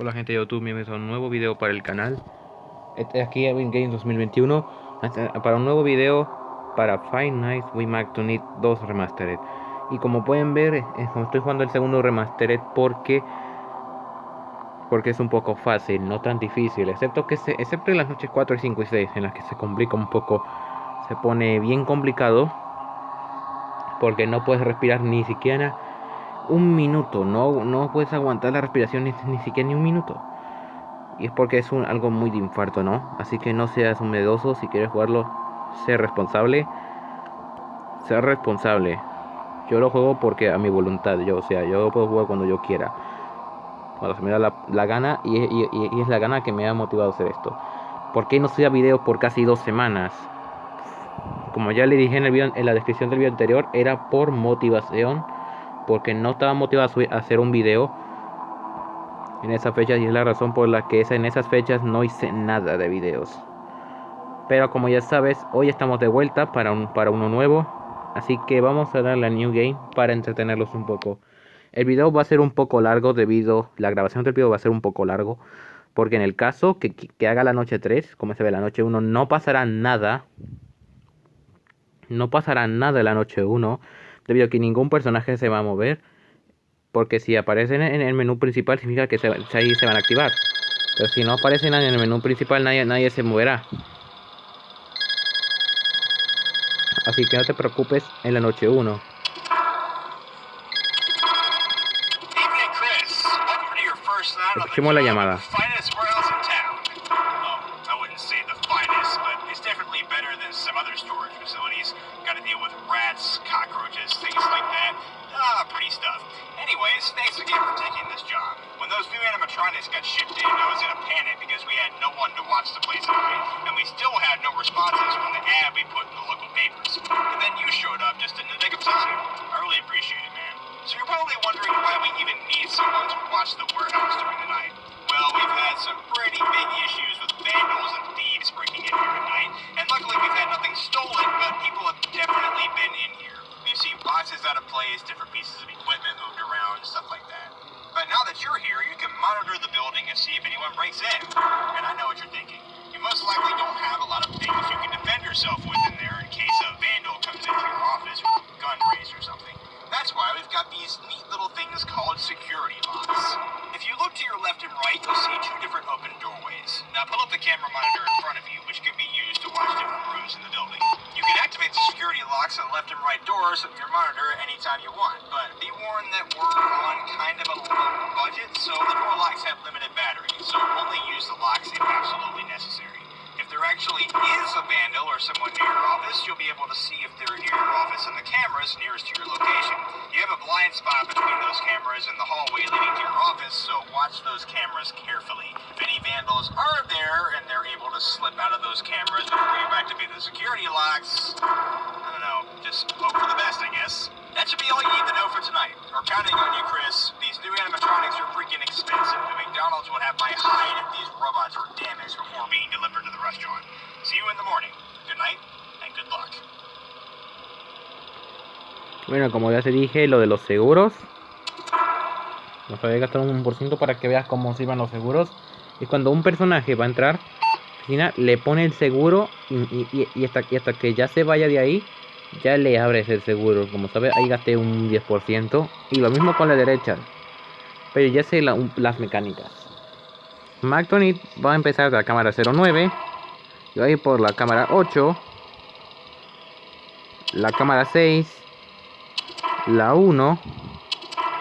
Hola gente de YouTube, bienvenidos a un nuevo video para el canal. Este aquí Evan Games 2021 este, Para un nuevo video para Five Nights We Mac to Need 2 Remastered. Y como pueden ver, eh, estoy jugando el segundo Remastered porque Porque es un poco fácil, no tan difícil. Excepto que se, excepto en las noches 4, 5 y 6 En las que se complica un poco Se pone bien complicado Porque no puedes respirar ni siquiera un minuto, no, no puedes aguantar la respiración ni, siquiera ni un minuto. Y es porque es un, algo muy de infarto, ¿no? Así que no seas un medoso, si quieres jugarlo, sé responsable. Ser responsable. Yo lo juego porque a mi voluntad, yo, o sea, yo puedo jugar cuando yo quiera. Cuando se me da la, gana y, y, es la gana que me ha motivado a hacer esto. ¿Por qué no subía videos por casi dos semanas? Como ya le dije en, el video, en la descripción del video anterior, era por motivación porque no estaba motivado a, hacer un video en esa fecha y es la razón por la que en esas fechas no hice nada de videos. Pero como ya sabes, hoy estamos de vuelta para, un, para uno nuevo. Así que vamos a darle a New Game para entretenerlos un poco. El video va a ser un poco largo debido... La grabación del video va a ser un poco largo. Porque en el caso que, que haga la noche 3, como se ve la noche 1, no pasará nada. No pasará nada la noche 1 debido a que ningún personaje se va a mover. Porque si aparecen en el menú principal significa que se, ahí se van a activar. Pero si no aparecen en el menú principal nadie, nadie se moverá. Así que no te preocupes en la noche 1. Escuchemos la llamada. Anyways, thanks again for taking this job. When those new animatronics got shipped in, I was in a panic because we had no one to watch the place at night, and we still had no responses from the ad we put in the local papers. And then you showed up just in the nick of time. I really appreciate it, man. So you're probably wondering why we even need someone to watch the warehouse during the night. Well, we've had some pretty big issues with vandals and thieves breaking in here at night, and luckily we've limited battery, so only use the locks if absolutely necessary. If there actually is a vandal or someone near your office, you'll be able to see if they're near your office and the cameras nearest to your location. You have a blind spot between those cameras and the hallway leading to your office, so watch those cameras carefully. If any vandals are there and they're able to slip out of those cameras before you activate the security locks, I don't know, just hope for the best, I guess. That should be all you need to know for tonight. We're counting on you, Chris. These new animatronics are freaking expensive, McDonald's would have my hide if these robots were damaged before being delivered to the restaurant. See you in the morning. Good night, and good luck. Bueno, como ya te dije, lo de los seguros. Nos voy a gastar un por ciento para que veas cómo se iban los seguros. Y cuando un personaje va a entrar, le pone el seguro y, hasta, que ya se vaya de ahí, ya le abres el seguro. Como sabes, ahí gasté un 10%. Y lo mismo con la derecha. Pero ya sé las mecánicas. McTonit va a empezar de la cámara 09. Y va a ir por la cámara 8. La cámara 6 la 1,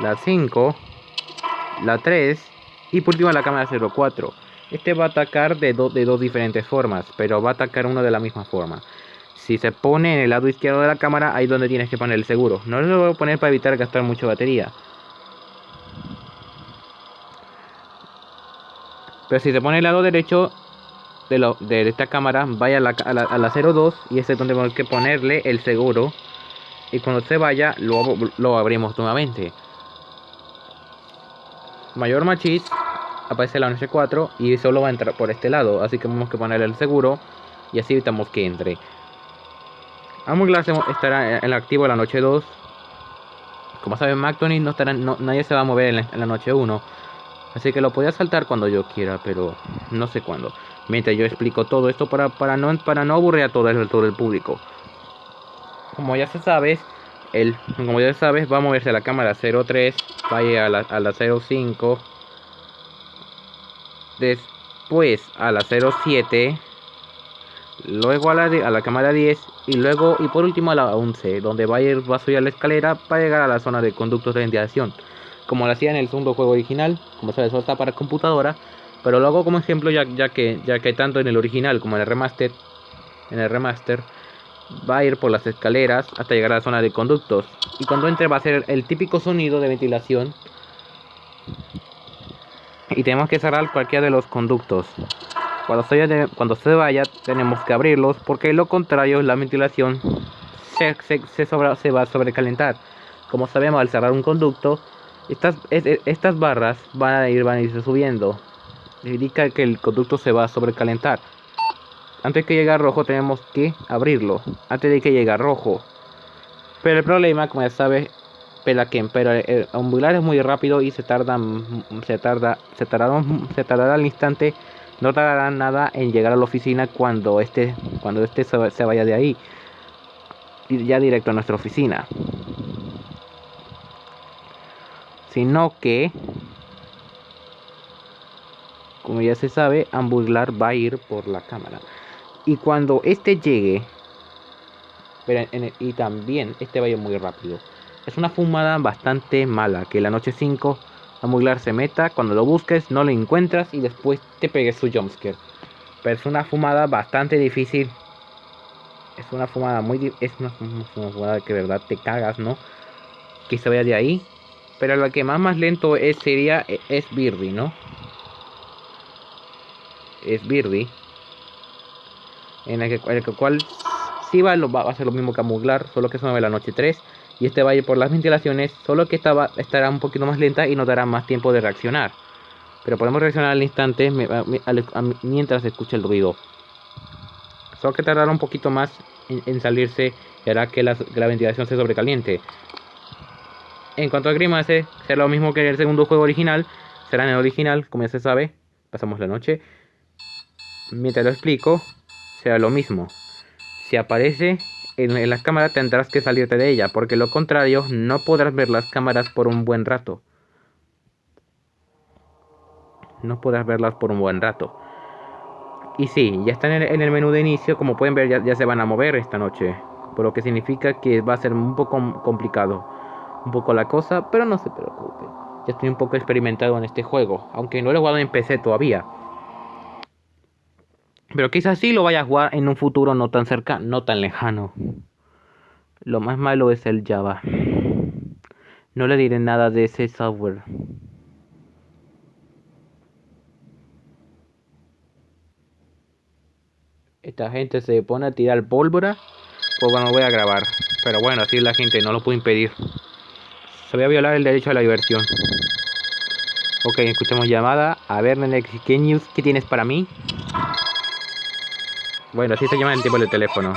la 5, la 3 y por último la cámara 04. Este va a atacar de, de dos diferentes formas, pero va a atacar uno de la misma forma. Si se pone en el lado izquierdo de la cámara, ahí es donde tienes que poner el seguro. No lo voy a poner para evitar gastar mucha batería. Pero si se pone el lado derecho de, lo, de esta cámara, vaya a la, a la, a la 02 y ese es donde tenemos que ponerle el seguro y cuando se vaya lo, lo abrimos nuevamente. Mayor Machis aparece la noche 4 y solo va a entrar por este lado, así que tenemos que ponerle el seguro y así evitamos que entre. Glass estará en el activo la noche 2. Como saben, McTony no estará, nadie se va a mover en la, noche 1. Así que lo podía saltar cuando yo quiera, pero no sé cuándo. Mientras yo explico todo esto para, para, no, para no aburrir a todo el, todo el público. Como ya se sabe, el, como ya sabes, va a moverse a la cámara 03, va a ir a la, a la 05, después a la 07, luego a la, a la cámara 10 y luego y por último a la 11, donde va a ir va a subir a la escalera para llegar a la zona de conductos de ventilación, como lo hacía en el segundo juego original, como sabes, solo está para computadora, pero lo hago como ejemplo ya, ya que ya que tanto en el original como en el remaster en el remaster va a ir por las escaleras hasta llegar a la zona de conductos. Y cuando entre va a ser el típico sonido de ventilación. Y tenemos que cerrar cualquiera de los conductos cuando se, cuando se vaya tenemos que abrirlos porque lo contrario la ventilación se, se, se va a sobrecalentar como sabemos al cerrar un conducto estas, estas barras van a ir van a irse subiendo indica que el conducto se va a sobrecalentar antes que llegue a rojo tenemos que abrirlo. Antes de que llegue a rojo. Pero el problema, como ya sabes, que pero el ambular es muy rápido y se tarda, se tarda, se tardará, se tardará al instante, no tardará nada en llegar a la oficina cuando este, cuando este se vaya de ahí, ya directo a nuestra oficina. Sino que, como ya se sabe, Ambular va a ir por la cámara. Y cuando este llegue, y también este vaya muy rápido. Es una fumada bastante mala, que la noche 5 a Muglar se meta, cuando lo busques no lo encuentras y después te pegues su jumpscare. Pero es una fumada bastante difícil. Es una fumada muy es una, fumada que de verdad te cagas, ¿no? Que se vaya de ahí. Pero la que más más lento es sería es Birdie, ¿no? Es Birdie en el, que, el cual si va, va, a ser lo mismo que Amuglar, solo que se mueve la noche 3. Y este va a ir por las ventilaciones, solo que esta estará un poquito más lenta y nos dará más tiempo de reaccionar. Pero podemos reaccionar al instante mientras escucha el ruido. Solo que tardará un poquito más en, salirse y hará que la, ventilación se sobrecaliente. En cuanto a Grimace, será lo mismo que el segundo juego original. Será en el original, como ya se sabe. Pasamos la noche. Mientras lo explico, será lo mismo. Si aparece en, la cámara tendrás que salirte de ella, porque lo contrario no podrás ver las cámaras por un buen rato. No podrás verlas por un buen rato. Y sí, ya están en el, menú de inicio, como pueden ver ya, se van a mover esta noche. Por lo que significa que va a ser un poco complicado. Un poco la cosa, pero no se preocupe. Ya estoy un poco experimentado en este juego, aunque no lo he jugado en PC todavía. Pero quizás sí lo vaya a jugar en un futuro no tan cercano, no tan lejano. Lo más malo es el Java. No le diré nada de ese software. Esta gente se pone a tirar pólvora. Pues bueno, voy a grabar. Pero bueno, así la gente, no lo puedo impedir. Se voy a violar el derecho a la diversión. Ok, escuchamos llamada. A ver, Nenex, ¿qué news qué tienes para mí? Bueno, así se llama el tipo de teléfono.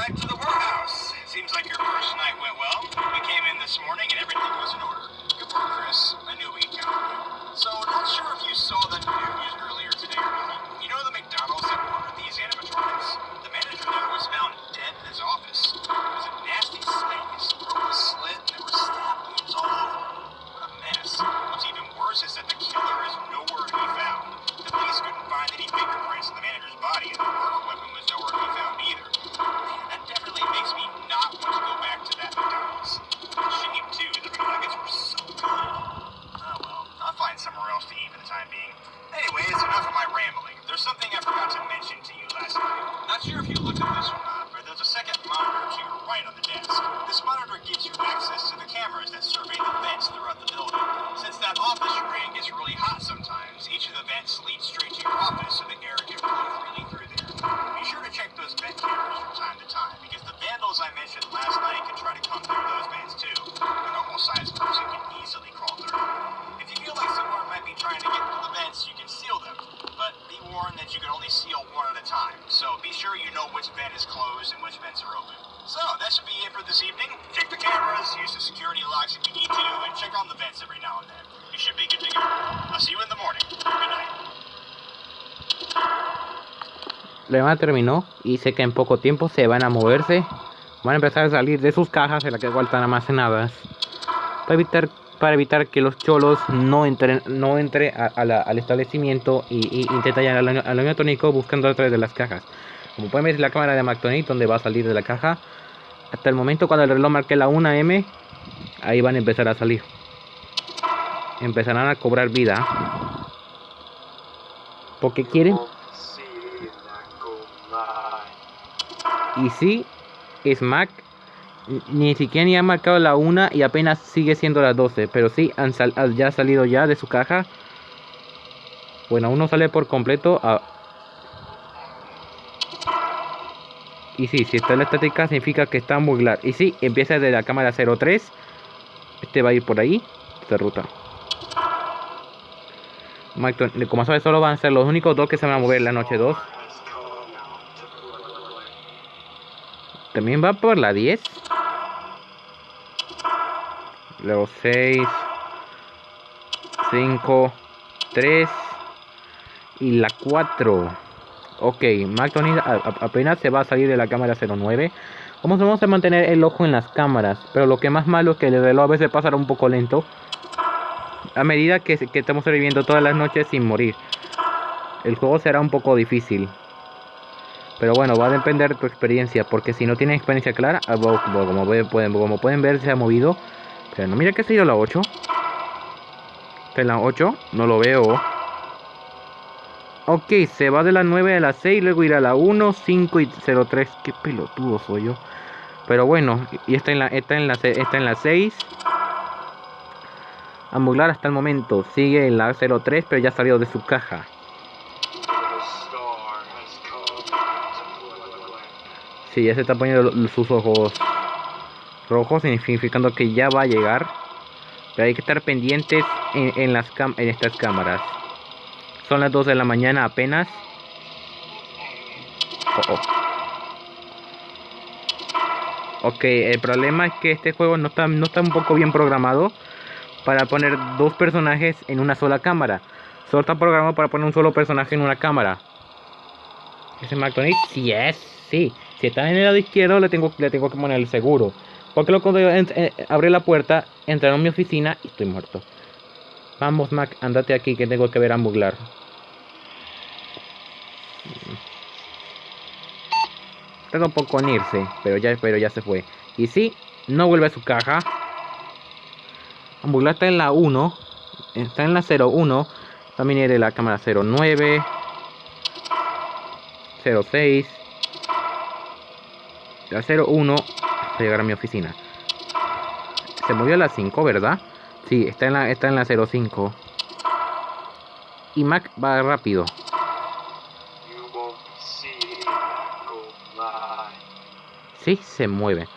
Problema terminó y sé que en poco tiempo se van a moverse. Van a empezar a salir de sus cajas en las que están almacenadas. Para evitar, para evitar que los cholos no entren, no entre al establecimiento y, y intenten al, al tónico buscando a través de las cajas. Como pueden ver la cámara de McTonic donde va a salir de la caja. Hasta el momento cuando el reloj marque la 1M, ahí van a empezar a salir. Empezarán a cobrar vida. Porque quieren Y sí, Smack ni siquiera ni ha marcado la 1 y apenas sigue siendo las 12. Pero sí, han ya ha salido ya de su caja. Bueno, uno sale por completo. Y sí, si está en la estática significa que está muy claro. Y sí, empieza desde la cámara 03. Este va a ir por ahí. Esta ruta. Como sabes, solo van a ser los únicos dos que se van a mover la noche 2. También va por la 10. Luego 6. 5. 3. Y la 4. Ok, McTony apenas se va a salir de la cámara 09. Vamos, vamos a mantener el ojo en las cámaras. Pero lo que más malo es que el reloj a veces pasará un poco lento. A medida que, que estamos sobreviviendo todas las noches sin morir. El juego será un poco difícil. Pero bueno, va a depender de tu experiencia, porque si no tienes experiencia clara, ah, como pueden, como pueden ver, se ha movido. Pero no, mira que se ha ido la 8. Está en la 8, no lo veo. Ok, se va de la 9 a la 6, luego irá a la 1, 5 y 03. Qué pelotudo soy yo. Pero bueno, y está en la, está en la, está en la 6. Ambuglar hasta el momento sigue en la 03, pero ya ha salido de su caja. Sí, ya se está poniendo sus ojos rojos, significando que ya va a llegar. Pero hay que estar pendientes en, estas cámaras. Son las 2 de la mañana apenas. Oh, oh. Ok, el problema es que este juego no está, no está un poco bien programado para poner dos personajes en una sola cámara. Solo está programado para poner un solo personaje en una cámara. ¿Ese McDonald's? Sí es, sí. Si está en el lado izquierdo, le tengo, le tengo que poner el seguro. Porque lo cuando yo eh, abrí la puerta, entraron a mi oficina y estoy muerto. Vamos, Mac, andate aquí que tengo que ver a Muglar. Tengo un poco en irse, pero ya, pero ya se fue. Y sí, no vuelve a su caja. Ambuglar está en la 1. Está en la 01. También de la cámara 09. 06 la 01 para llegar a mi oficina. Se movió a la 5, ¿verdad? Sí, está en la, está en la 05. Y Mac va rápido. Sí, se mueve.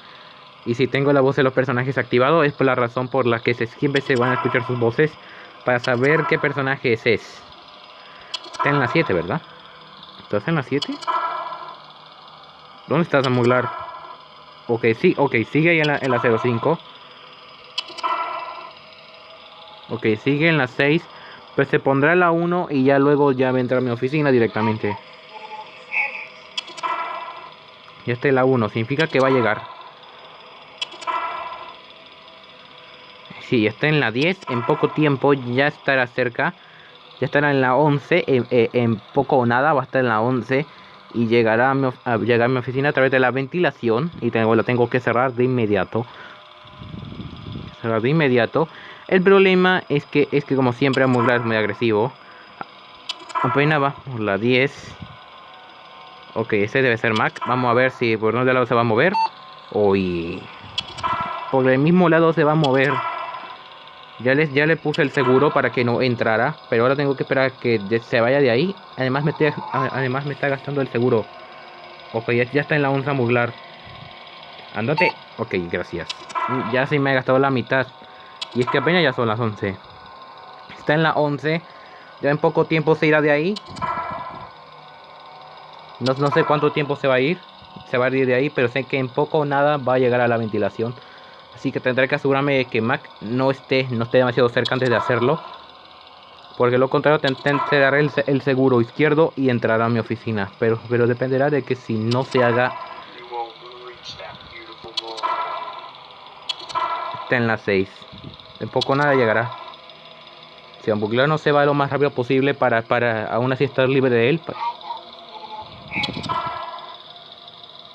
Y si tengo la voz de los personajes activado es por la razón por la que se, siempre se van a escuchar sus voces para saber qué personaje es. Está en la 7, ¿verdad? ¿Estás en la 7? ¿Dónde estás, Amuglar? Ok, sí, ok, sigue ahí en la, en la 05. Ok, sigue en la 6. Pues se pondrá la 1 y ya luego ya va a entrar mi oficina directamente. Ya está en la 1, significa que va a llegar. Sí, está en la 10, en poco tiempo ya estará cerca. Ya estará en la 11, en, en poco o nada va a estar en la 11 y llegará a, mi, llegar a mi oficina a través de la ventilación y tengo, la tengo que cerrar de inmediato. Cerrar de inmediato. El problema es que es que como siempre es muy agresivo. Apenas va por la 10 ok ese debe ser Mac vamos a ver si por dónde lado se va a mover. Uy. Por el mismo lado se va a mover ya, les, ya le puse el seguro para que no entrara. Pero ahora tengo que esperar que se vaya de ahí. Además me, además me está gastando el seguro. Ok, ya, está en la onza muglar. Andate. Ok, gracias. Ya se me ha gastado la mitad. Y es que apenas ya son las 11. Está en la 11. Ya en poco tiempo se irá de ahí. No, no sé cuánto tiempo se va a ir. Se va a ir de ahí. Pero sé que en poco o nada va a llegar a la ventilación. Así que tendré que asegurarme de que Mac no esté, no esté demasiado cerca antes de hacerlo. Porque lo contrario te, te, el, el, seguro izquierdo y entrará a mi oficina. Pero, pero dependerá de que si no se haga... Está en las 6. En poco nada llegará. Si Ambuglar no se va lo más rápido posible para, para aún así estar libre de él.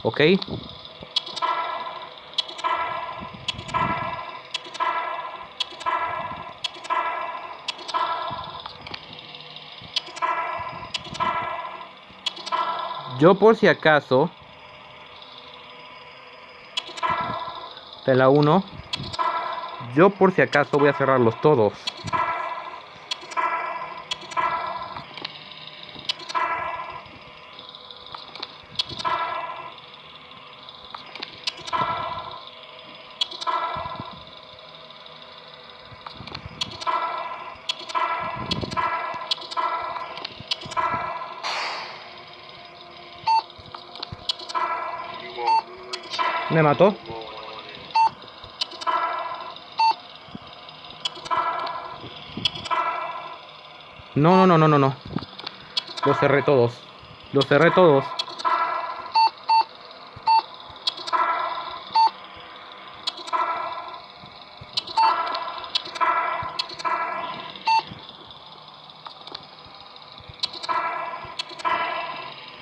Ok. Yo por si acaso de la 1 yo por si acaso voy a cerrarlos todos Me mató. No, no, no, no, no, no. Los cerré todos. Los cerré todos.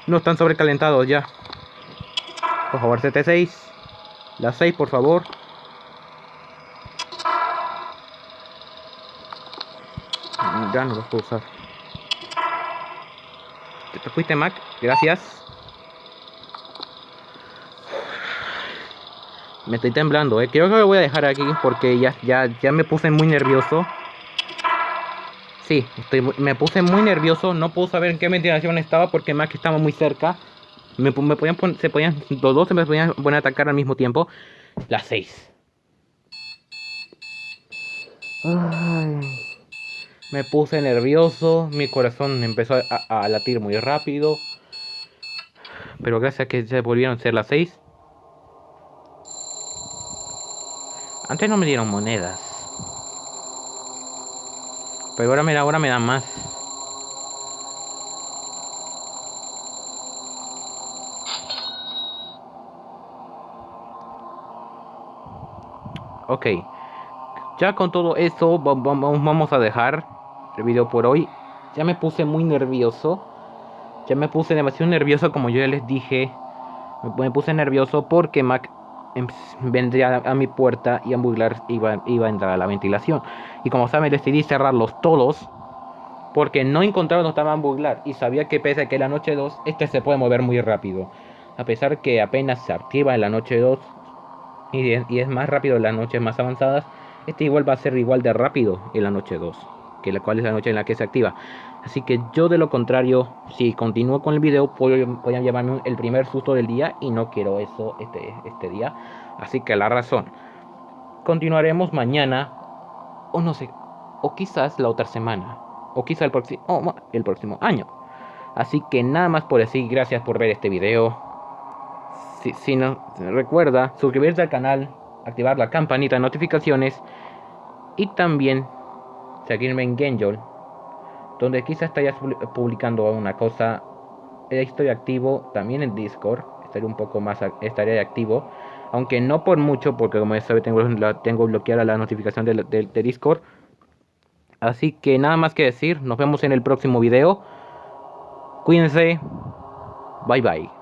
No están sobrecalentados ya. Por favor, CT6. La 6, por favor. Ya no los puedo usar. Te fuiste, Mac. Gracias. Me estoy temblando, eh. Creo que lo voy a dejar aquí porque ya, ya, ya me puse muy nervioso. Sí, estoy, me puse muy nervioso. No puedo saber en qué ventilación estaba porque Mac estaba muy cerca. Me, podían se podían, los dos se me podían poner atacar al mismo tiempo. Las seis. Me puse nervioso, mi corazón empezó a, latir muy rápido. Pero gracias a que se volvieron a ser las seis. Antes no me dieron monedas. Pero ahora me, ahora me dan más. Ok. Ya con todo eso vamos a dejar el video por hoy. Ya me puse muy nervioso. Ya me puse demasiado nervioso como yo ya les dije. Me puse nervioso porque Mac em, vendría a mi puerta y Ambuglar iba, iba a entrar a la ventilación. Y como saben decidí cerrarlos todos. Porque no encontraba donde estaba Ambuglar. Y sabía que pese a que la noche 2 este se puede mover muy rápido. A pesar que apenas se activa en la noche 2 y, es más rápido en las noches más avanzadas, este igual va a ser igual de rápido en la noche 2, que la cual es la noche en la que se activa. Así que yo de lo contrario, si continúo con el video, voy, a llevarme el primer susto del día y no quiero eso este, este día. Así que la razón, continuaremos mañana, o no sé, o quizás la otra semana, o quizás el, próximo, el próximo año. Así que nada más por decir, gracias por ver este video si, no recuerda suscribirse al canal, activar la campanita de notificaciones y también seguirme en Genjol, donde quizás estaría publicando una cosa. Estoy activo también en Discord, estaré un poco más estaré activo, aunque no por mucho, porque como ya sabe tengo, tengo bloqueada la notificación de, de Discord. Así que nada más que decir, nos vemos en el próximo video. Cuídense. Bye bye.